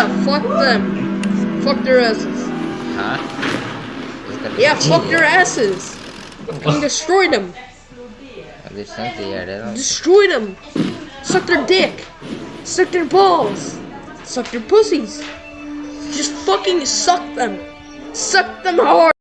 Yeah, fuck them. Fuck their asses. Huh? Yeah, fuck their asses. Fucking destroy them. Destroy them. Suck their dick. Suck their balls. Suck their pussies. Just fucking suck them. Suck them hard.